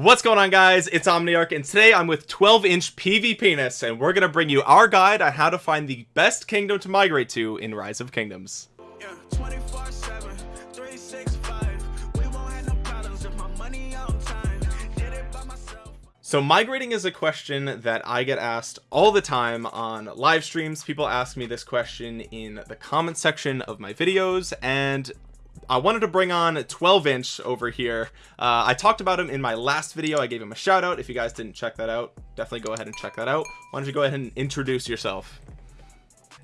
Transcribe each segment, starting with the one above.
What's going on guys? It's Omniarch and today I'm with 12 inch PvPness and we're gonna bring you our guide on how to find the best kingdom to migrate to in Rise of Kingdoms. Yeah, So migrating is a question that I get asked all the time on live streams. People ask me this question in the comment section of my videos and I wanted to bring on 12 inch over here. Uh, I talked about him in my last video. I gave him a shout out. If you guys didn't check that out definitely go ahead and check that out. Why don't you go ahead and introduce yourself?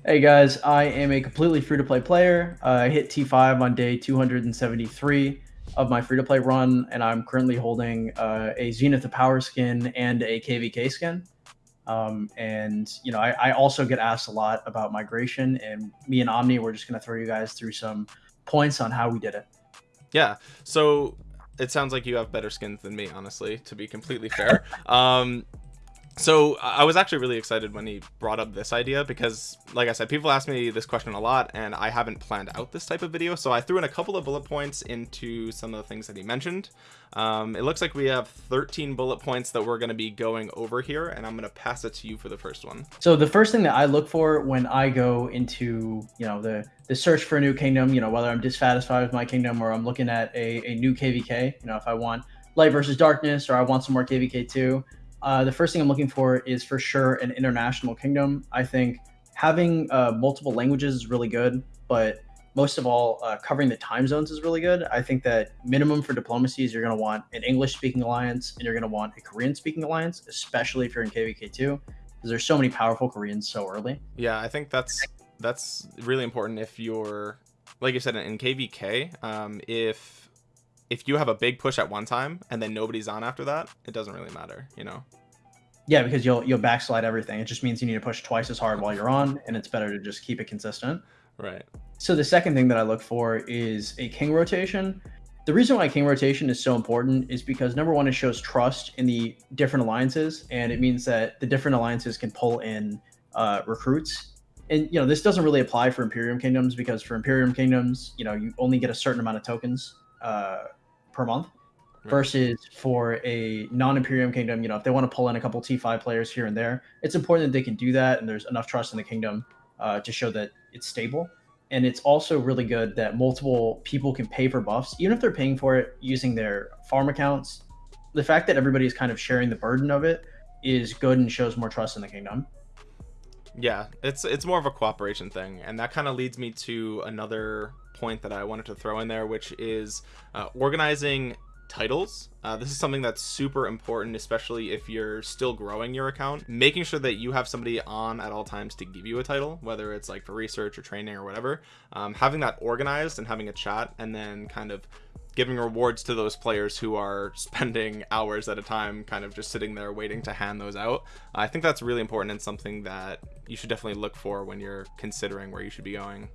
Hey guys. I am a completely free-to-play player. Uh, I hit T5 on day 273 of my free-to-play run and I'm currently holding uh, a Zenith of Power skin and a KVK skin. Um, and you know I, I also get asked a lot about migration and me and Omni we're just gonna throw you guys through some points on how we did it. Yeah. So it sounds like you have better skins than me, honestly, to be completely fair. um, so I was actually really excited when he brought up this idea because like I said people ask me this question a lot and I haven't planned out this type of video. So I threw in a couple of bullet points into some of the things that he mentioned. Um, it looks like we have 13 bullet points that we're going to be going over here and I'm going to pass it to you for the first one. So the first thing that I look for when I go into you know the the search for a new kingdom you know whether I'm dissatisfied with my kingdom or I'm looking at a, a new KVK you know if I want light versus darkness or I want some more KVK too uh, the first thing I'm looking for is for sure an international kingdom. I think having uh, multiple languages is really good, but most of all, uh, covering the time zones is really good. I think that minimum for diplomacy is you're going to want an English speaking alliance and you're going to want a Korean speaking alliance, especially if you're in KVK2, because there's so many powerful Koreans so early. Yeah, I think that's that's really important if you're like you said in KVK. Um, if if you have a big push at one time and then nobody's on after that, it doesn't really matter, you know. Yeah, because you'll you'll backslide everything. It just means you need to push twice as hard while you're on, and it's better to just keep it consistent. Right. So the second thing that I look for is a king rotation. The reason why king rotation is so important is because number one, it shows trust in the different alliances, and it means that the different alliances can pull in uh, recruits. And you know this doesn't really apply for Imperium kingdoms because for Imperium kingdoms, you know you only get a certain amount of tokens uh, per month versus for a non-imperium kingdom you know if they want to pull in a couple t5 players here and there it's important that they can do that and there's enough trust in the kingdom uh, to show that it's stable. And it's also really good that multiple people can pay for buffs even if they're paying for it using their farm accounts. The fact that everybody is kind of sharing the burden of it is good and shows more trust in the kingdom. Yeah it's it's more of a cooperation thing. And that kind of leads me to another point that I wanted to throw in there, which is uh, organizing titles. Uh, this is something that's super important especially if you're still growing your account. Making sure that you have somebody on at all times to give you a title whether it's like for research or training or whatever. Um, having that organized and having a chat and then kind of giving rewards to those players who are spending hours at a time kind of just sitting there waiting to hand those out. I think that's really important and something that you should definitely look for when you're considering where you should be going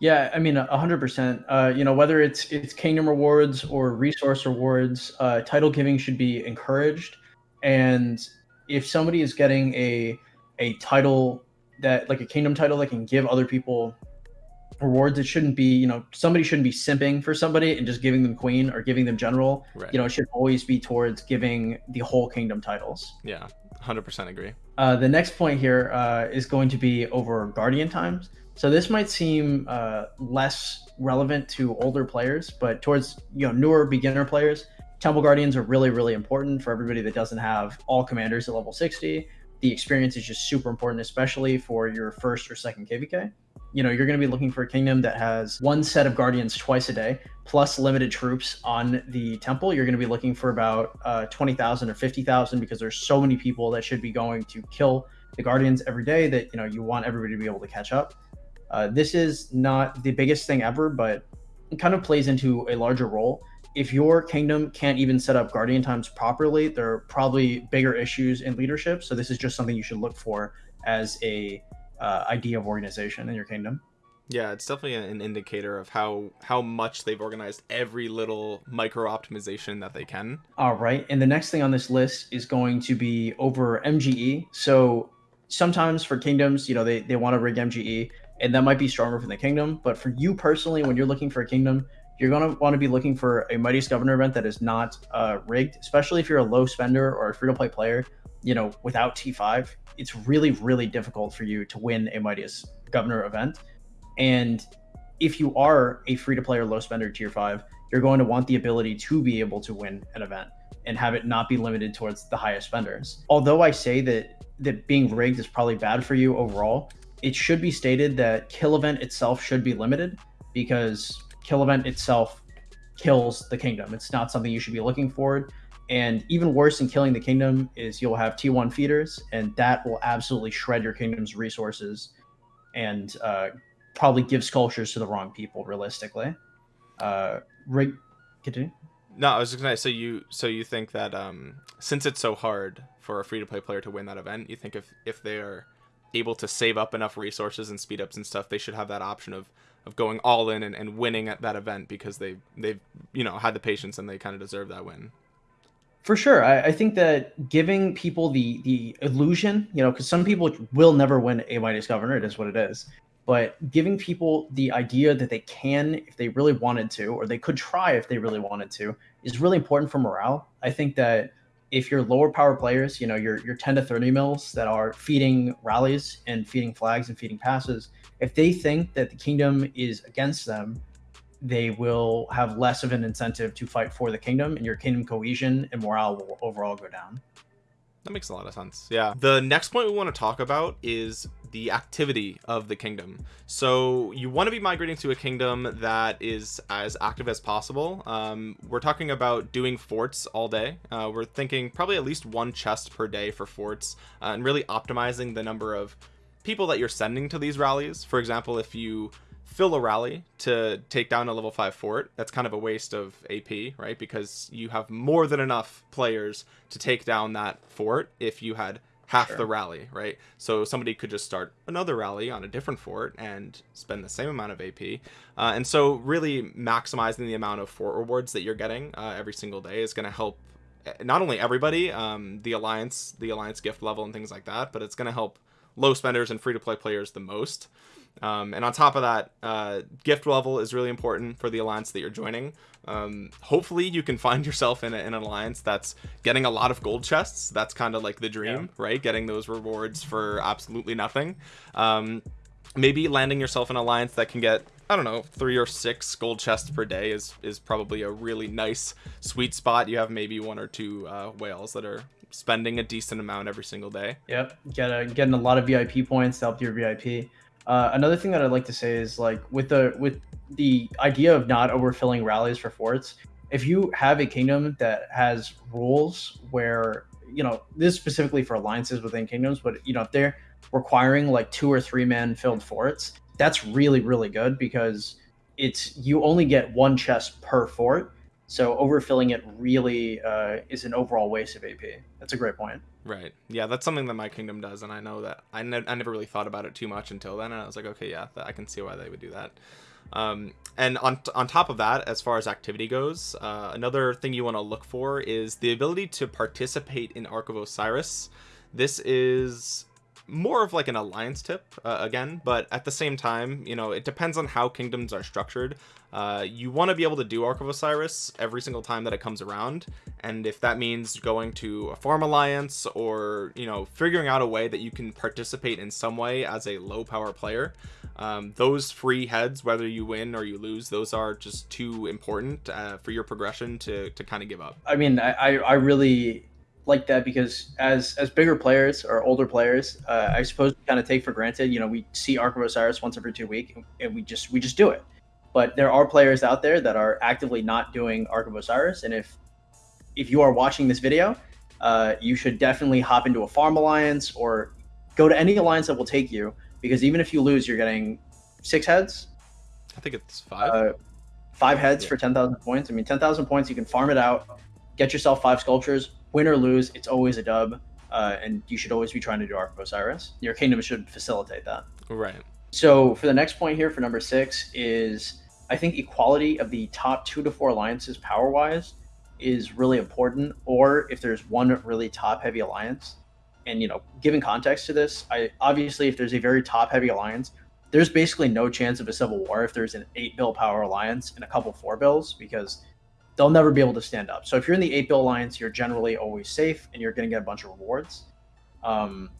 yeah, I mean, a hundred percent. Uh, you know, whether it's it's kingdom rewards or resource rewards, uh, title giving should be encouraged. And if somebody is getting a a title that like a kingdom title that can give other people rewards, it shouldn't be you know somebody shouldn't be simping for somebody and just giving them queen or giving them general. Right. You know, it should always be towards giving the whole kingdom titles. Yeah, hundred percent agree. Uh, the next point here uh, is going to be over guardian times. So this might seem uh, less relevant to older players, but towards you know newer beginner players, Temple Guardians are really really important for everybody that doesn't have all commanders at level 60. The experience is just super important, especially for your first or second KVK. You know, you're going to be looking for a kingdom that has one set of guardians twice a day, plus limited troops on the temple. You're going to be looking for about uh, 20,000 or 50,000 because there's so many people that should be going to kill the guardians every day that you know you want everybody to be able to catch up. Uh, this is not the biggest thing ever, but it kind of plays into a larger role. If your kingdom can't even set up guardian times properly, there are probably bigger issues in leadership. So this is just something you should look for as a uh, idea of organization in your kingdom. Yeah, it's definitely an indicator of how how much they've organized every little micro optimization that they can. All right, and the next thing on this list is going to be over MGE. So sometimes for kingdoms, you know, they, they want to rig MGE and that might be stronger for the kingdom. But for you personally, when you're looking for a kingdom, you're going to want to be looking for a Mightiest Governor event that is not uh, rigged, especially if you're a low spender or a free to play player. You know, without T5, it's really, really difficult for you to win a Mightiest Governor event. And if you are a free to play or low spender tier five, you're going to want the ability to be able to win an event and have it not be limited towards the highest spenders. Although I say that that being rigged is probably bad for you overall, it should be stated that kill event itself should be limited because kill event itself kills the kingdom. It's not something you should be looking forward. And even worse than killing the kingdom is you'll have T1 feeders, and that will absolutely shred your kingdom's resources and uh, probably give sculptures to the wrong people, realistically. Uh, rig, continue. No, I was just gonna. So you, so you think that um, since it's so hard for a free to play player to win that event, you think if if they are able to save up enough resources and speed ups and stuff, they should have that option of of going all in and, and winning at that event because they they've you know had the patience and they kind of deserve that win. For sure, I, I think that giving people the the illusion, you know, because some people will never win a Mightiest Governor, it is what it is. But giving people the idea that they can, if they really wanted to, or they could try if they really wanted to, is really important for morale. I think that if you're lower power players, you know, your your 10 to 30 mils that are feeding rallies and feeding flags and feeding passes, if they think that the kingdom is against them, they will have less of an incentive to fight for the kingdom, and your kingdom cohesion and morale will overall go down. That makes a lot of sense. Yeah. The next point we want to talk about is the activity of the kingdom. So you want to be migrating to a kingdom that is as active as possible. Um, we're talking about doing forts all day. Uh, we're thinking probably at least one chest per day for forts uh, and really optimizing the number of people that you're sending to these rallies. For example, if you fill a rally to take down a level 5 fort that's kind of a waste of ap right? Because you have more than enough players to take down that fort if you had half sure. the rally right? So somebody could just start another rally on a different fort and spend the same amount of ap uh, and so really maximizing the amount of fort rewards that you're getting uh, every single day is going to help eh, not only everybody um, the alliance the alliance gift level and things like that but it's going to help low spenders and free to play players the most um, and on top of that, uh, gift level is really important for the alliance that you're joining. Um, hopefully, you can find yourself in, a, in, an alliance that's getting a lot of gold chests. That's kind of like the dream, yeah. right? Getting those rewards for absolutely nothing. Um, maybe landing yourself in an alliance that can get I don't know, three or six gold chests per day is is probably a really nice sweet spot. You have maybe one or two uh, whales that are spending a decent amount every single day. Yep, get a, getting a lot of VIP points to help your VIP. Uh, another thing that I'd like to say is like with the with the idea of not overfilling rallies for forts, if you have a kingdom that has rules where you know this specifically for alliances within kingdoms, but you know if they're requiring like two or three man filled forts, that's really really good because it's you only get one chest per fort, so overfilling it really uh, is an overall waste of AP. That's a great point. Right. Yeah, that's something that my kingdom does, and I know that I, ne- I never really thought about it too much until then, and I was like, okay, yeah, I can see why they would do that. Um, and on on top of that, as far as activity goes, uh, another thing you want to look for is the ability to participate in Ark of Osiris. This is more of like an alliance tip uh, again but at the same time you know it depends on how kingdoms are structured. Uh, you want to be able to do Ark of Osiris every single time that it comes around and if that means going to a farm alliance or you know figuring out a way that you can participate in some way as a low power player um, those free heads whether you win or you lose those are just too important uh, for your progression to to kind of give up. I mean I I really like that because as as bigger players or older players, uh, I suppose we kind of take for granted. You know, we see Ark of Osiris once every two weeks, and we just we just do it. But there are players out there that are actively not doing Ark of Osiris, and if if you are watching this video, uh, you should definitely hop into a farm alliance or go to any alliance that will take you. Because even if you lose, you're getting six heads. I think it's five. Uh, five heads yeah. for ten thousand points. I mean, ten thousand points, you can farm it out, get yourself five sculptures, win or lose, it's always a dub, uh, and you should always be trying to do Ark of Osiris. Your kingdom should facilitate that. Right. So for the next point here, for number six, is I think equality of the top two to four alliances power wise is really important. Or if there's one really top heavy alliance, and you know, giving context to this, I obviously if there's a very top heavy alliance, there's basically no chance of a civil war if there's an eight bill power alliance and a couple four bills because they'll never be able to stand up. So if you're in the eight bill alliance, you're generally always safe and you're going to get a bunch of rewards. Um,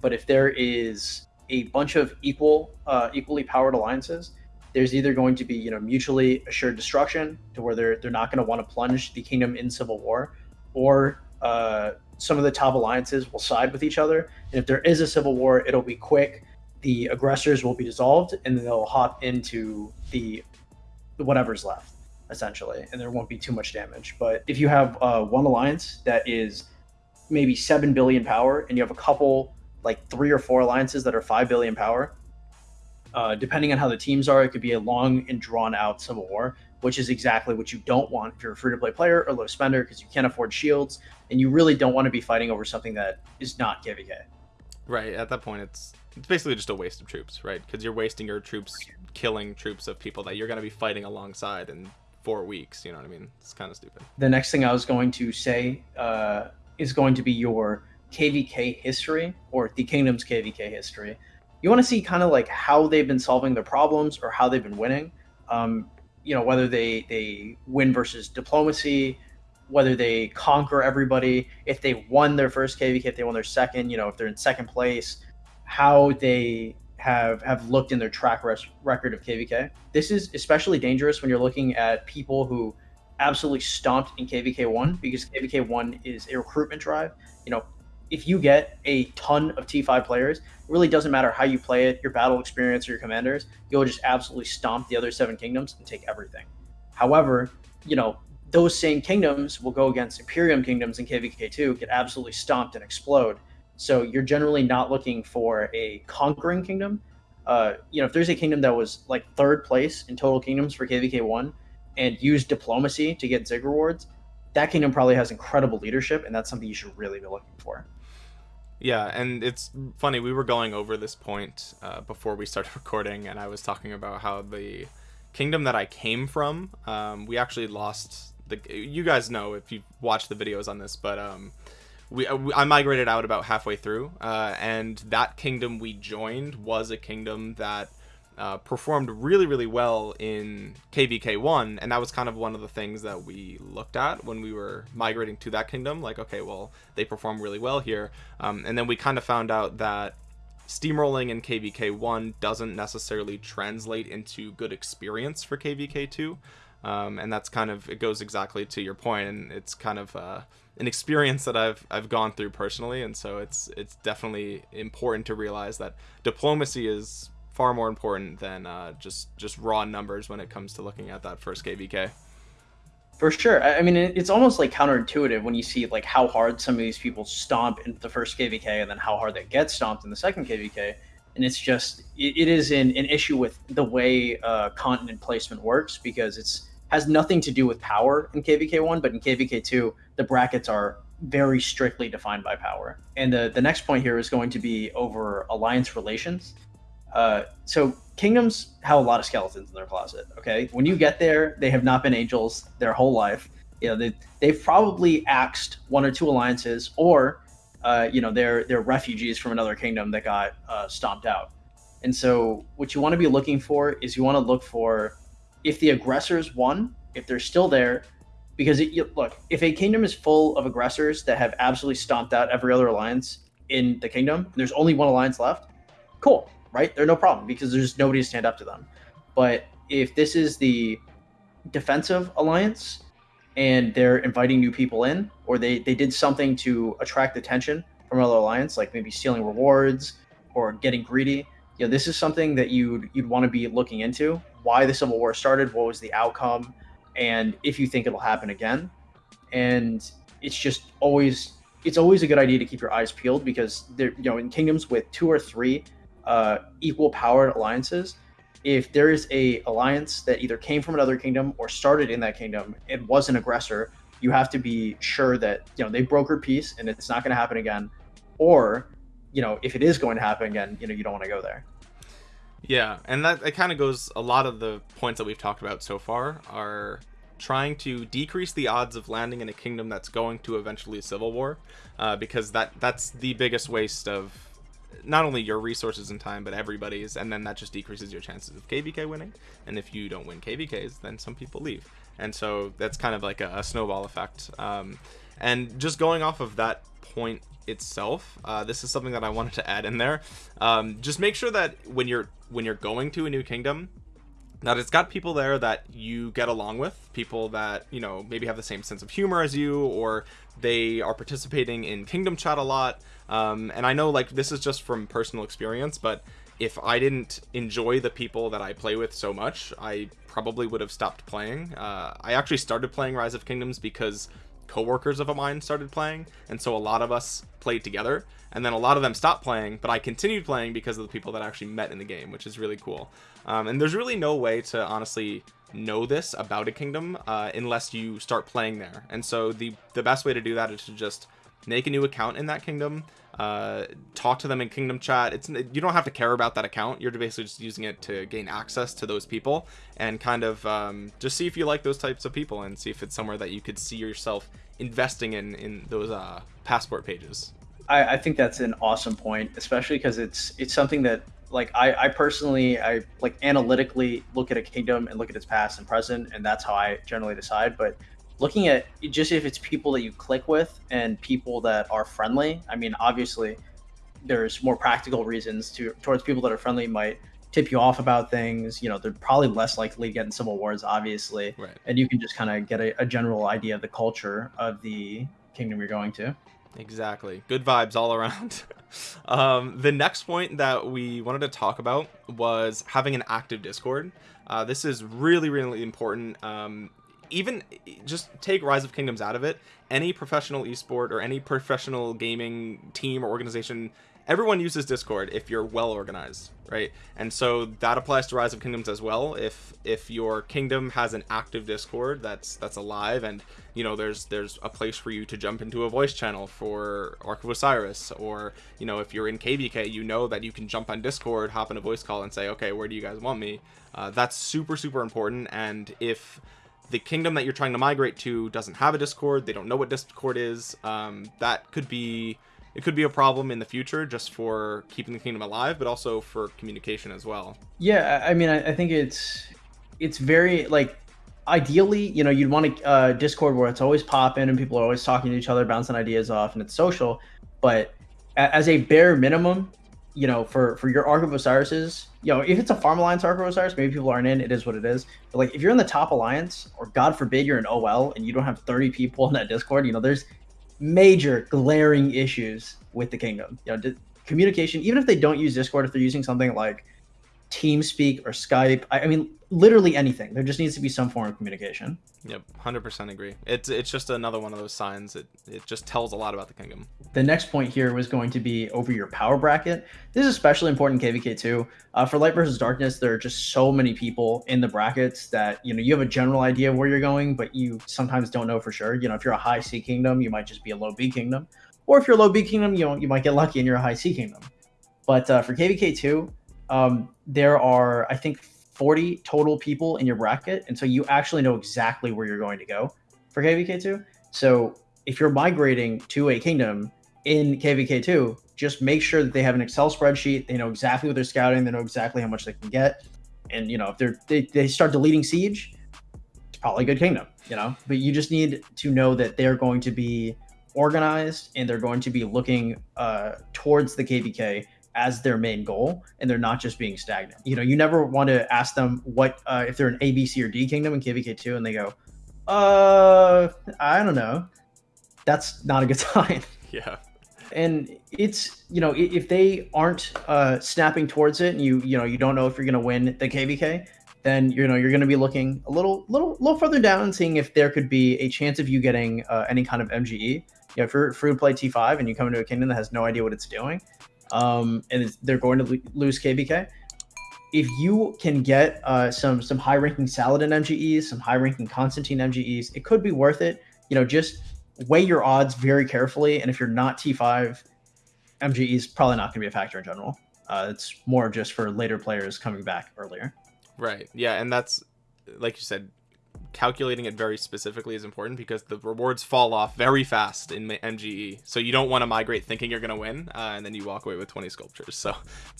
but if there is a bunch of equal, uh, equally powered alliances, there's either going to be you know mutually assured destruction to where they're they're not going to want to plunge the kingdom in civil war, or uh, some of the top alliances will side with each other. And if there is a civil war, it'll be quick. The aggressors will be dissolved, and then they'll hop into the whatever's left, essentially, and there won't be too much damage. But if you have uh, one alliance that is maybe seven billion power, and you have a couple like three or four alliances that are five billion power, uh, depending on how the teams are, it could be a long and drawn out civil war, which is exactly what you don't want if you're a free to play player or low spender because you can't afford shields and you really don't want to be fighting over something that is not KVK. Right. At that point, it's it's basically just a waste of troops, right? Because you're wasting your troops killing troops of people that you're going to be fighting alongside in four weeks. You know what I mean? It's kind of stupid. The next thing I was going to say uh, is going to be your KVK history or the kingdom's KVK history you want to see kind of like how they've been solving their problems or how they've been winning. Um, you know, whether they they win versus diplomacy, whether they conquer everybody, if they won their first KVK, if they won their second, you know, if they're in second place, how they have have looked in their track record of KVK. This is especially dangerous when you're looking at people who absolutely stomped in KVK one because KVK one is a recruitment drive. You know, if you get a ton of T5 players, it really doesn't matter how you play it, your battle experience or your commanders, you'll just absolutely stomp the other seven kingdoms and take everything. However, you know, those same kingdoms will go against Imperium kingdoms in KVK2, get absolutely stomped and explode. So you're generally not looking for a conquering kingdom. Uh, you know, if there's a kingdom that was like third place in total kingdoms for KVK1 and used diplomacy to get Zig rewards, that kingdom probably has incredible leadership, and that's something you should really be looking for. Yeah, and it's funny. We were going over this point uh, before we started recording, and I was talking about how the kingdom that I came from, um, we actually lost the. You guys know if you watched the videos on this, but um, we uh, I migrated out about halfway through, uh, and that kingdom we joined was a kingdom that uh, performed really, really well in KVK1, and that was kind of one of the things that we looked at when we were migrating to that kingdom. Like, okay, well, they perform really well here, um, and then we kind of found out that steamrolling in KVK1 doesn't necessarily translate into good experience for KVK2. Um, and that's kind of it goes exactly to your point, and it's kind of uh, an experience that I've I've gone through personally, and so it's it's definitely important to realize that diplomacy is far more important than uh, just just raw numbers when it comes to looking at that first KVK. For sure. I mean, it's almost like counterintuitive when you see like how hard some of these people stomp in the first KVK and then how hard they get stomped in the second KVK. And it's just it, is an, an issue with the way uh, continent placement works because it's has nothing to do with power in KVK one, but in KVK two the brackets are very strictly defined by power. And the the next point here is going to be over alliance relations. Uh, so kingdoms have a lot of skeletons in their closet. Okay, when you get there, they have not been angels their whole life. You know, they they've probably axed one or two alliances, or uh, you know, they're they're refugees from another kingdom that got uh, stomped out. And so, what you want to be looking for is you want to look for if the aggressors won, if they're still there, because it, look, if a kingdom is full of aggressors that have absolutely stomped out every other alliance in the kingdom, there's only one alliance left. Cool, right? They're no problem because there's nobody to stand up to them. But if this is the defensive alliance and they're inviting new people in, or they, they did something to attract attention from another alliance, like maybe stealing rewards or getting greedy, you know, this is something that you'd you'd want to be looking into. Why the Civil War started, what was the outcome, and if you think it'll happen again. And it's just always it's always a good idea to keep your eyes peeled because there you know in kingdoms with two or three uh, equal powered alliances, if there is a alliance that either came from another kingdom or started in that kingdom and was an aggressor, you have to be sure that you know they brokered peace and it's not going to happen again, or you know if it is going to happen again, you know you don't want to go there. Yeah, and that it kind of goes. A lot of the points that we've talked about so far are trying to decrease the odds of landing in a kingdom that's going to eventually a civil war, uh, because that that's the biggest waste of not only your resources and time, but everybody's, and then that just decreases your chances of KVK winning. And if you don't win KVKs, then some people leave, and so that's kind of like a, a snowball effect. Um, and just going off of that point itself, uh, this is something that I wanted to add in there. Um, just make sure that when you're when you're going to a new kingdom, that it's got people there that you get along with people that you know maybe have the same sense of humor as you or they are participating in kingdom chat a lot um, and i know like this is just from personal experience but if i didn't enjoy the people that i play with so much i probably would have stopped playing uh, i actually started playing rise of kingdoms because coworkers of a mine started playing and so a lot of us played together. And then a lot of them stopped playing but i continued playing because of the people that I actually met in the game which is really cool. Um, and there's really no way to honestly know this about a kingdom uh, unless you start playing there. And so the the best way to do that is to just make a new account in that kingdom uh, talk to them in kingdom chat. It's you don't have to care about that account. You're basically just using it to gain access to those people and kind of um, just see if you like those types of people and see if it's somewhere that you could see yourself investing in in those uh, passport pages. I, I think that's an awesome point especially because it's it's something that like I, I personally I like analytically look at a kingdom and look at its past and present and that's how I generally decide but looking at just if it's people that you click with and people that are friendly I mean obviously there's more practical reasons to towards people that are friendly might tip you off about things you know they're probably less likely to get in civil wars obviously. Right. And you can just kind of get a, a general idea of the culture of the kingdom you're going to. Exactly. Good vibes all around. Um, the next point that we wanted to talk about was having an active discord. Uh, this is really really important. Um, even just take rise of kingdoms out of it. Any professional esport or any professional gaming team or organization everyone uses discord if you're well organized right? And so that applies to rise of kingdoms as well. If if your kingdom has an active discord that's that's alive and you know there's there's a place for you to jump into a voice channel for ark of osiris or you know if you're in kvk you know that you can jump on discord hop in a voice call and say okay where do you guys want me? Uh, that's super super important. And if the kingdom that you're trying to migrate to doesn't have a discord. They don't know what discord is. Um, that could be it could be a problem in the future just for keeping the kingdom alive but also for communication as well. Yeah i mean i, I think it's it's very like ideally you know you'd want a uh, discord where it's always popping and people are always talking to each other bouncing ideas off and it's social. But as a bare minimum you know for for your ark of osiris's you know if it's a farm alliance ark of osiris maybe people aren't in it is what it is but like if you're in the top alliance or god forbid you're in ol and you don't have 30 people in that discord you know there's major glaring issues with the kingdom. You know, communication, even if they don't use Discord, if they're using something like TeamSpeak or Skype, I, I mean, literally anything. There just needs to be some form of communication. Yep, hundred percent agree. It's it's just another one of those signs. It it just tells a lot about the kingdom. The next point here was going to be over your power bracket. This is especially important in KVK two. Uh, for Light versus Darkness, there are just so many people in the brackets that you know you have a general idea of where you're going, but you sometimes don't know for sure. You know, if you're a high C kingdom, you might just be a low B kingdom, or if you're a low B kingdom, you know you might get lucky and you're a high C kingdom. But uh, for KVK two, um, there are I think 40 total people in your bracket, and so you actually know exactly where you're going to go for KVK2. So if you're migrating to a kingdom in KVK2, just make sure that they have an Excel spreadsheet. They know exactly what they're scouting. They know exactly how much they can get. And you know, if they're they, they start deleting siege, it's probably a good kingdom. You know, but you just need to know that they're going to be organized and they're going to be looking uh, towards the KVK as their main goal and they're not just being stagnant. You know, you never want to ask them what uh, if they're an A, B, C, or D kingdom in KVK2 and they go, uh, I don't know. That's not a good sign. Yeah. And it's you know if they aren't uh, snapping towards it, and you you know you don't know if you're going to win the KVK, then you know you're going to be looking a little little little further down and seeing if there could be a chance of you getting uh, any kind of MGE. You know, if you're free to play T5 and you come into a kingdom that has no idea what it's doing, um, and they're going to lose KVK. If you can get uh, some some high ranking Saladin MGEs, some high ranking Constantine MGEs, it could be worth it. You know, just weigh your odds very carefully. And if you're not T5, MGE is probably not going to be a factor in general. Uh, it's more just for later players coming back earlier. Right. Yeah, and that's like you said, calculating it very specifically is important because the rewards fall off very fast in MGE. So you don't want to migrate thinking you're going to win, uh, and then you walk away with 20 sculptures. So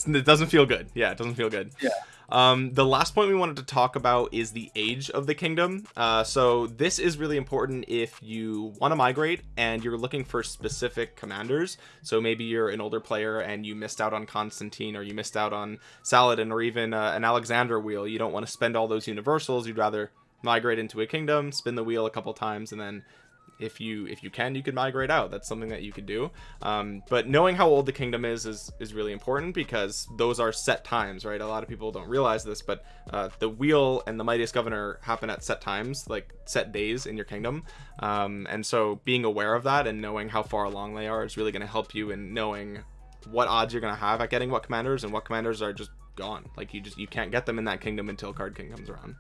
it doesn't feel good. Yeah, it doesn't feel good. Yeah. Um, the last point we wanted to talk about is the age of the kingdom. Uh, so this is really important if you want to migrate and you're looking for specific commanders. So maybe you're an older player and you missed out on Constantine or you missed out on Saladin or even uh, an Alexander wheel. You don't want to spend all those universals. You'd rather migrate into a kingdom, spin the wheel a couple times, and then if you if you can you could migrate out. That's something that you could do. Um, but knowing how old the kingdom is is is really important because those are set times right? A lot of people don't realize this but uh, the wheel and the mightiest governor happen at set times like set days in your kingdom. Um, and so being aware of that and knowing how far along they are is really going to help you in knowing what odds you're going to have at getting what commanders and what commanders are just gone. Like you just you can't get them in that kingdom until card king comes around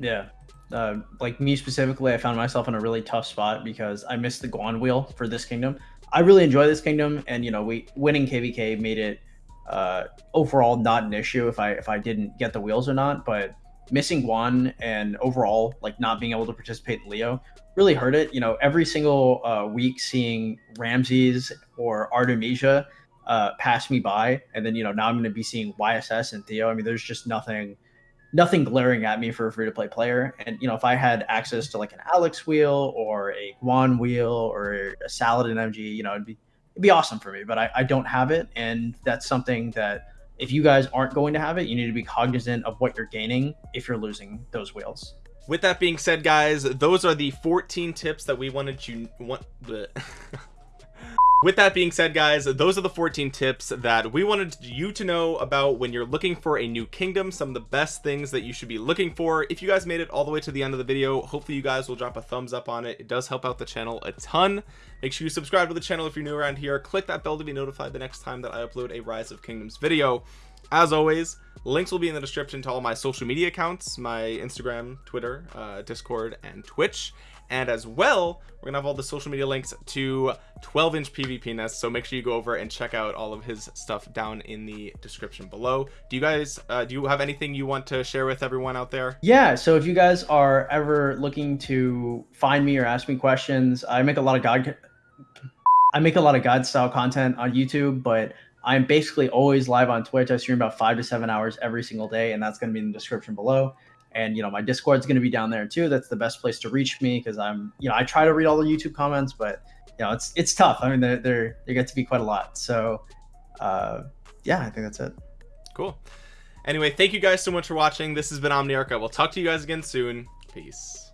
yeah uh, like me specifically, I found myself in a really tough spot because I missed the Guan wheel for this kingdom. I really enjoy this kingdom, and you know, we winning KVK made it uh, overall not an issue if I if I didn't get the wheels or not. But missing Guan and overall like not being able to participate in Leo really hurt it. You know, every single uh, week seeing Ramses or Artemisia uh, pass me by, and then you know now I'm going to be seeing YSS and Theo. I mean, there's just nothing nothing glaring at me for a free to play player. And you know, if I had access to like an Alex wheel or a Guan wheel or a Saladin MG, you know, it'd be it'd be awesome for me. But I, I don't have it, and that's something that if you guys aren't going to have it, you need to be cognizant of what you're gaining if you're losing those wheels. With that being said, guys, those are the 14 tips that we wanted you want. with that being said guys those are the 14 tips that we wanted you to know about when you're looking for a new kingdom some of the best things that you should be looking for. If you guys made it all the way to the end of the video hopefully you guys will drop a thumbs up on it. It does help out the channel a ton. Make sure you subscribe to the channel if you're new around here. Click that bell to be notified the next time that i upload a rise of kingdoms video. As always links will be in the description to all my social media accounts my instagram twitter uh, discord and twitch. And as well we're gonna have all the social media links to 12 inch pvpness so make sure you go over and check out all of his stuff down in the description below. Do you guys uh, do you have anything you want to share with everyone out there? Yeah so if you guys are ever looking to find me or ask me questions i make a lot of god i make a lot of god style content on youtube but i'm basically always live on twitch. I stream about five to seven hours every single day and that's going to be in the description below. And you know my discord's going to be down there too. That's the best place to reach me because i'm you know i try to read all the youtube comments but you know it's it's tough. I mean they're, they're they get to be quite a lot. So uh yeah i think that's it. Cool. Anyway thank you guys so much for watching. This has been omniarch. I will talk to you guys again soon. Peace